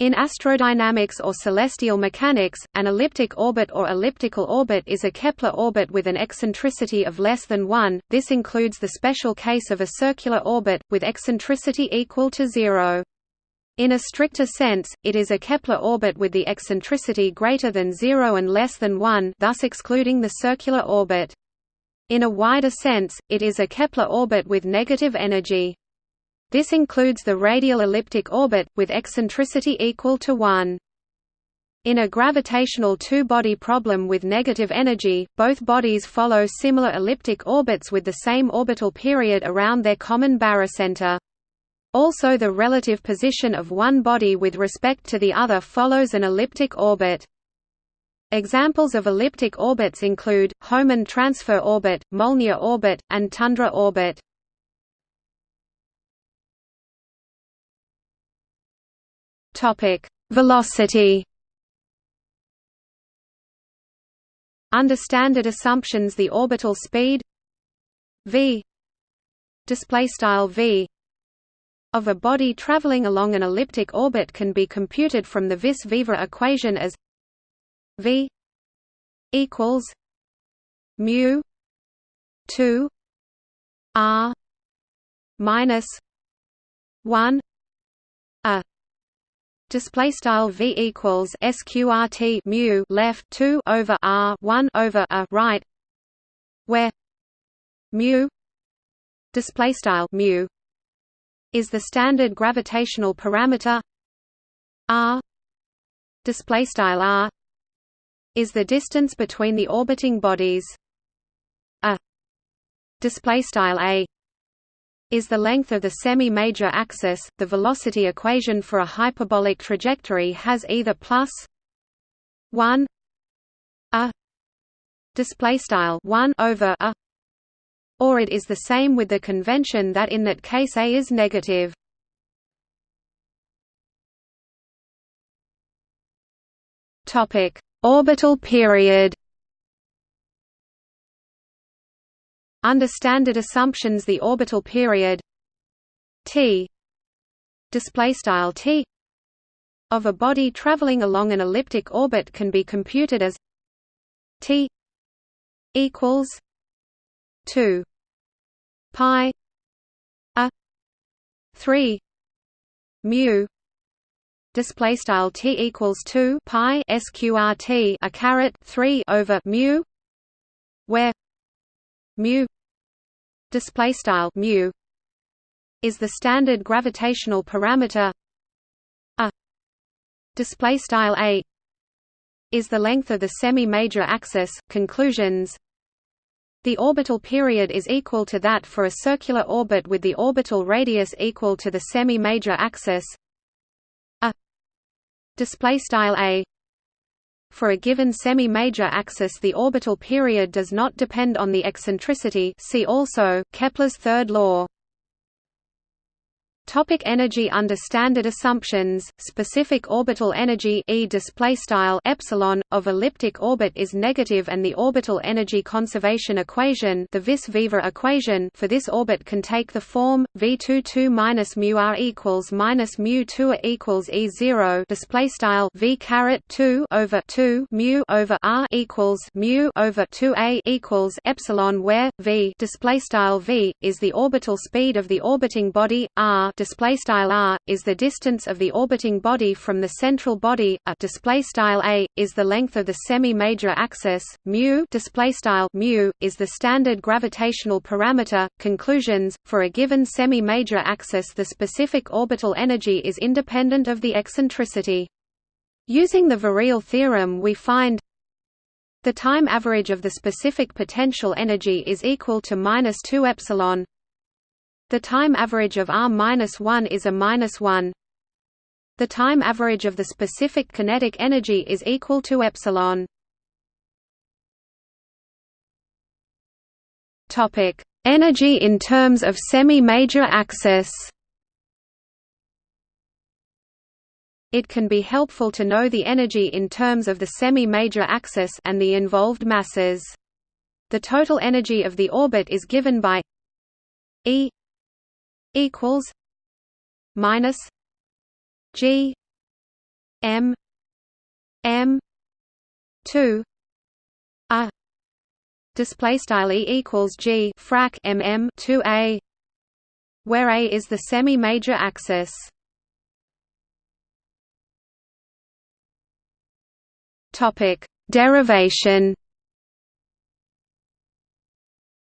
In astrodynamics or celestial mechanics, an elliptic orbit or elliptical orbit is a Kepler orbit with an eccentricity of less than 1, this includes the special case of a circular orbit, with eccentricity equal to zero. In a stricter sense, it is a Kepler orbit with the eccentricity greater than zero and less than 1 thus excluding the circular orbit. In a wider sense, it is a Kepler orbit with negative energy. This includes the radial elliptic orbit, with eccentricity equal to 1. In a gravitational two-body problem with negative energy, both bodies follow similar elliptic orbits with the same orbital period around their common barycenter. Also the relative position of one body with respect to the other follows an elliptic orbit. Examples of elliptic orbits include, Hohmann transfer orbit, Molniya orbit, and tundra orbit. Topic: Velocity. Under standard assumptions, the orbital speed v display style v of a body traveling along an elliptic orbit can be computed from the vis viva equation as v equals mu 2 r minus 1 a Display style v equals sqrt mu left two over r one over a right, where mu display style mu is the standard gravitational parameter. R display style r is the distance between the orbiting bodies. A display style a is the length of the semi-major axis. The velocity equation for a hyperbolic trajectory has either plus 1 a display style 1 over a or it is the same with the convention that in that case a is negative. Topic: Orbital period Under standard assumptions the orbital period t t of a body traveling along an elliptic orbit can be computed as t equals 2 pi a 3 mu display style t equals 2 pi sqrt a caret 3 over mu where mu display style mu is the standard gravitational parameter. A display style a is the length of the semi-major axis conclusions. The orbital period is equal to that for a circular orbit with the orbital radius equal to the semi-major axis. A display style a for a given semi-major axis the orbital period does not depend on the eccentricity see also, Kepler's third law. Topic energy Under standard assumptions, specific orbital energy e epsilon of elliptic orbit is negative, and the orbital energy conservation equation, the Vis-Viva equation, for this orbit can take the form v22 minus mu r equals minus mu 2 equals e 0 display style v caret 2 over 2 mu over r equals mu over 2 a equals epsilon, where v display style v is the orbital speed of the orbiting body r display style r is the distance of the orbiting body from the central body a display style a is the length of the semi-major axis mu display style mu is the standard gravitational parameter conclusions for a given semi-major axis the specific orbital energy is independent of the eccentricity. Using the virial theorem we find the time average of the specific potential energy is equal to minus 2 epsilon the time average of r-1 is a minus 1. The time average of the specific kinetic energy is equal to epsilon. Topic: Energy in terms of semi-major axis. It can be helpful to know the energy in terms of the semi-major axis and the involved masses. The total energy of the orbit is given by E equals minus G m m 2 a. Display style e equals g frac mm 2 a where a is the semi major axis. Topic derivation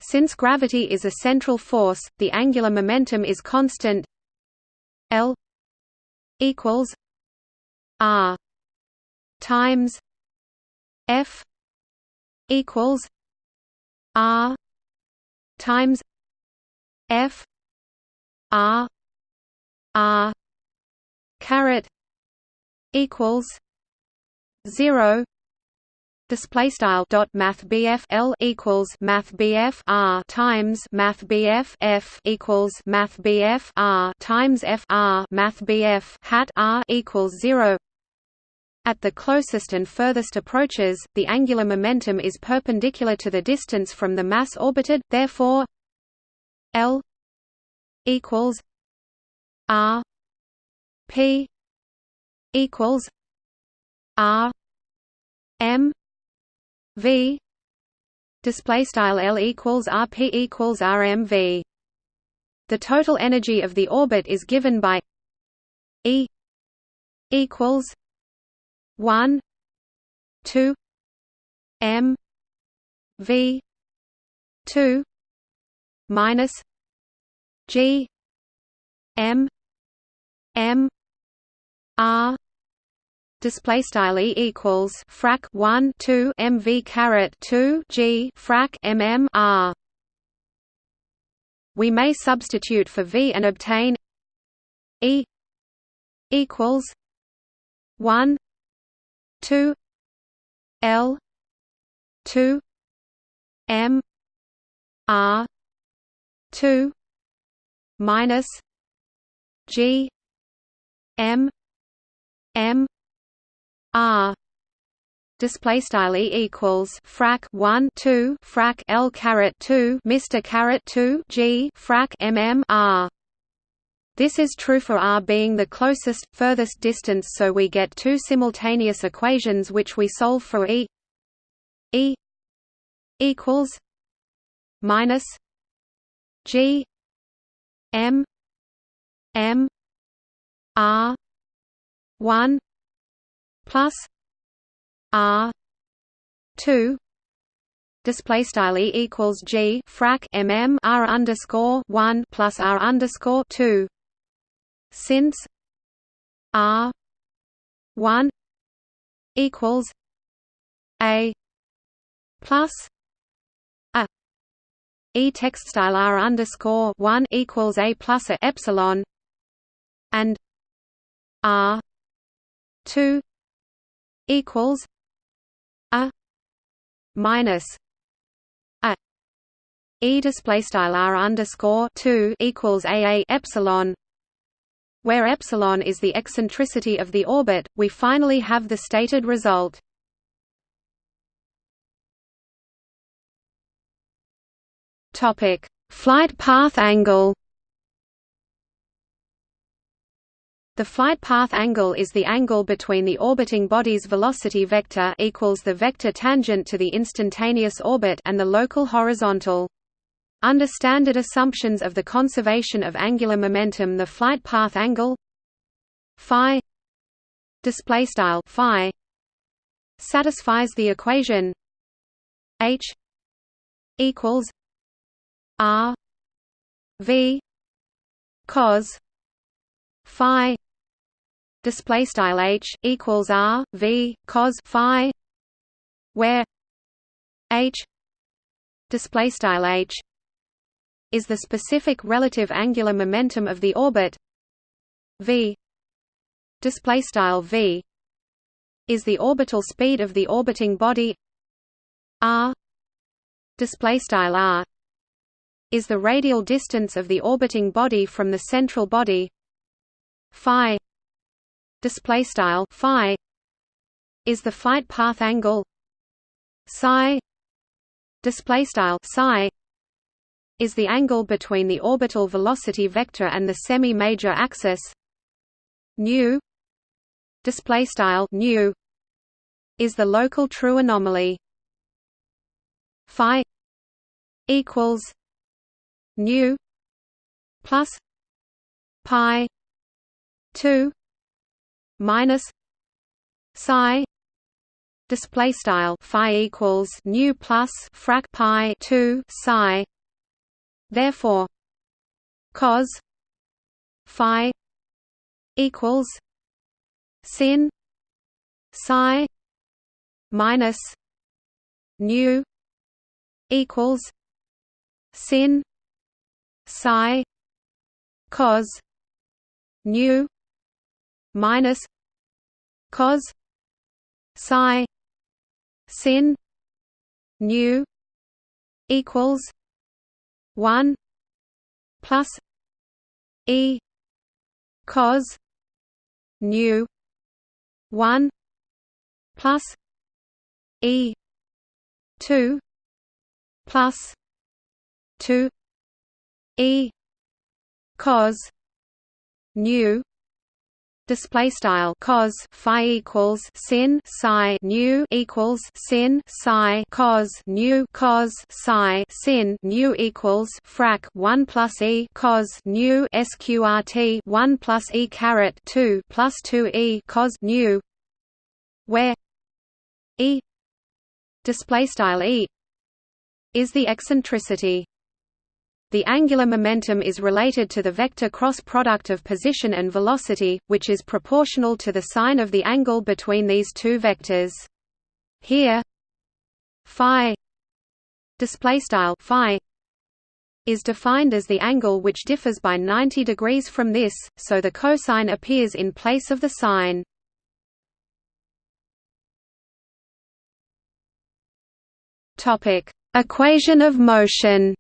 since gravity is a central force the angular momentum is constant. L equals r times f equals r times f r r caret equals 0 display style dot math L equals math R times math F equals math R times F R math hat R equals 0 at the closest and furthest approaches, the angular momentum is perpendicular to the distance from the mass orbited, therefore L equals R P equals R M V display style L equals RP equals RMV the total energy of the orbit is given by E equals 1 2 M V 2 minus G M M R display style e equals frac 1 2 mv caret 2 g frac mm r. We may substitute for v and obtain e equals 1 2 l 2 m r 2 minus g m m R. Display style e equals frac 1 2 frac L caret 2 Mr caret 2 G frac mm R. This is true for r being the closest, furthest distance so we get two simultaneous equations which we solve for E. E equals minus G M M R one plus R two display style e equals g frac mm r underscore one plus r underscore two. Since r one equals a plus a e text style r underscore one equals a plus a epsilon and r two equals a minus a. E display style r underscore two equals a a epsilon where epsilon is the eccentricity of the orbit we finally have the stated result. Topic. Flight path angle The flight path angle is the angle between the orbiting body's velocity vector equals the vector tangent to the instantaneous orbit and the local horizontal. Under standard assumptions of the conservation of angular momentum the flight path angle phi display style phi satisfies the equation h equals r v cos phi display style h equals r v cos phi where h display style h is the specific relative angular momentum of the orbit v display style v is the orbital speed of the orbiting body r display style r is the radial distance of the orbiting body from the central body phi display style phi is the flight path angle. Psi display style psi is the angle between the orbital velocity vector and the semi-major axis. Nu display style nu is the local true anomaly. Phi equals nu plus pi 2 minus psi display style phi equals nu plus frac pi 2 psi. Therefore cos phi equals sin psi minus nu equals sin psi cos nu minus cos psi sin nu equals 1 plus e cos nu 1 plus e 2 plus 2 e cos nu display style. Cos phi equals sin. Psi nu equals sin. Psi cos nu. Cos psi sin. Nu equals frac 1 plus e. Cos nu sqrt 1 plus e caret 2 plus 2 e. Cos nu. Where e. Display style e. Is the eccentricity the angular momentum is related to the vector cross product of position and velocity, which is proportional to the sine of the angle between these two vectors. Here, phi display style phi is defined as the angle which differs by 90 degrees from this, so the cosine appears in place of the sine. Topic: Equation of motion.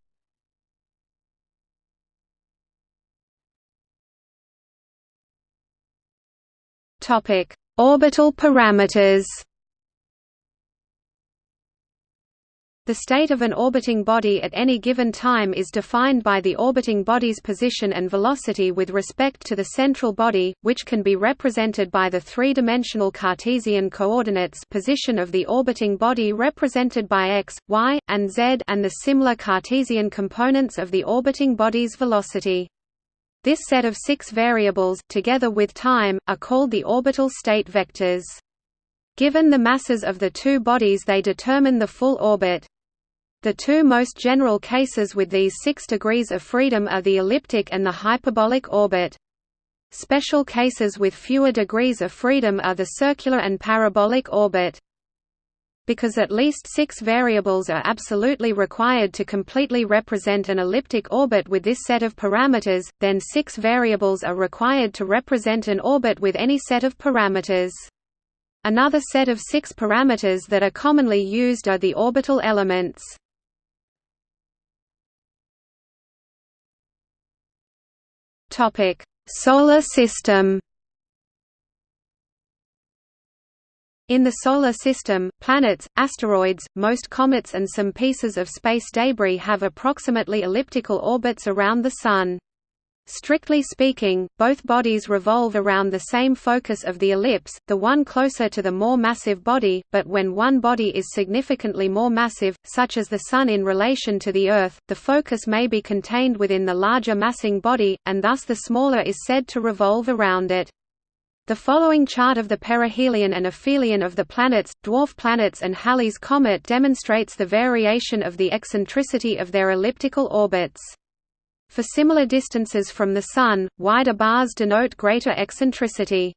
Topic: Orbital parameters. The state of an orbiting body at any given time is defined by the orbiting body's position and velocity with respect to the central body, which can be represented by the three-dimensional Cartesian coordinates position of the orbiting body represented by x, y, and z and the similar Cartesian components of the orbiting body's velocity. This set of six variables, together with time, are called the orbital state vectors. Given the masses of the two bodies they determine the full orbit. The two most general cases with these six degrees of freedom are the elliptic and the hyperbolic orbit. Special cases with fewer degrees of freedom are the circular and parabolic orbit. Because at least six variables are absolutely required to completely represent an elliptic orbit with this set of parameters, then six variables are required to represent an orbit with any set of parameters. Another set of six parameters that are commonly used are the orbital elements. Solar system In the Solar System, planets, asteroids, most comets and some pieces of space debris have approximately elliptical orbits around the Sun. Strictly speaking, both bodies revolve around the same focus of the ellipse, the one closer to the more massive body, but when one body is significantly more massive, such as the Sun in relation to the Earth, the focus may be contained within the larger massing body, and thus the smaller is said to revolve around it. The following chart of the perihelion and aphelion of the planets, dwarf planets and Halley's comet demonstrates the variation of the eccentricity of their elliptical orbits. For similar distances from the Sun, wider bars denote greater eccentricity.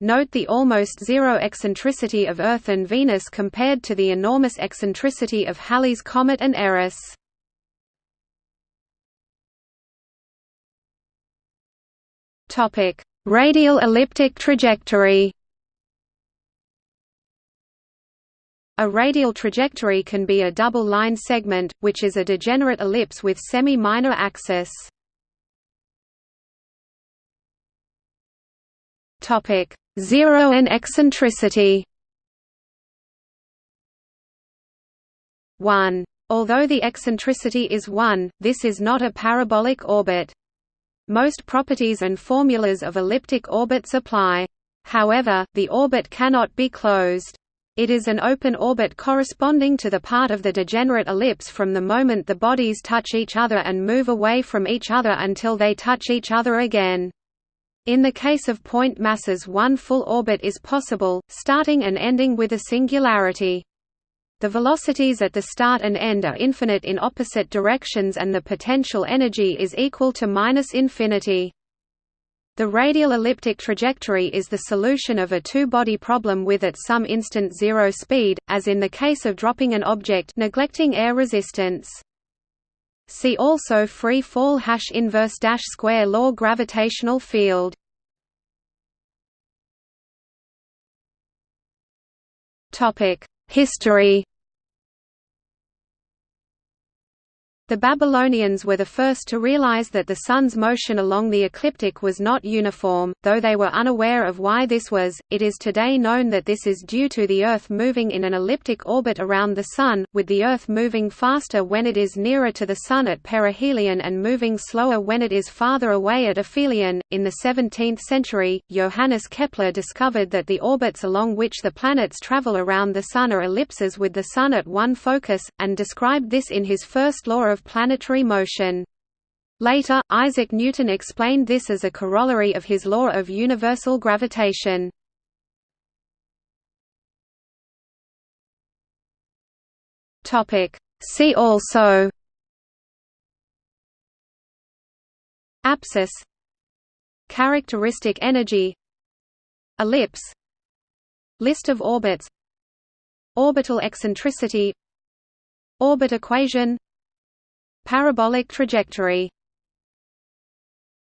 Note the almost zero eccentricity of Earth and Venus compared to the enormous eccentricity of Halley's comet and Eris. Topic: Radial elliptic trajectory A radial trajectory can be a double-line segment, which is a degenerate ellipse with semi-minor axis. Topic: Zero and eccentricity. 1. Although the eccentricity is 1, this is not a parabolic orbit. Most properties and formulas of elliptic orbits apply. However, the orbit cannot be closed. It is an open orbit corresponding to the part of the degenerate ellipse from the moment the bodies touch each other and move away from each other until they touch each other again. In the case of point masses one full orbit is possible, starting and ending with a singularity. The velocities at the start and end are infinite in opposite directions and the potential energy is equal to minus infinity. The radial elliptic trajectory is the solution of a two-body problem with at some instant zero speed, as in the case of dropping an object neglecting air resistance. See also free fall hash inverse dash square law gravitational field. Topic: History The Babylonians were the first to realize that the Sun's motion along the ecliptic was not uniform, though they were unaware of why this was. It is today known that this is due to the Earth moving in an elliptic orbit around the Sun, with the Earth moving faster when it is nearer to the Sun at perihelion and moving slower when it is farther away at aphelion. In the 17th century, Johannes Kepler discovered that the orbits along which the planets travel around the Sun are ellipses with the Sun at one focus, and described this in his first law of planetary motion. Later, Isaac Newton explained this as a corollary of his law of universal gravitation. See also Apsis Characteristic energy Ellipse List of orbits Orbital eccentricity Orbit equation Parabolic trajectory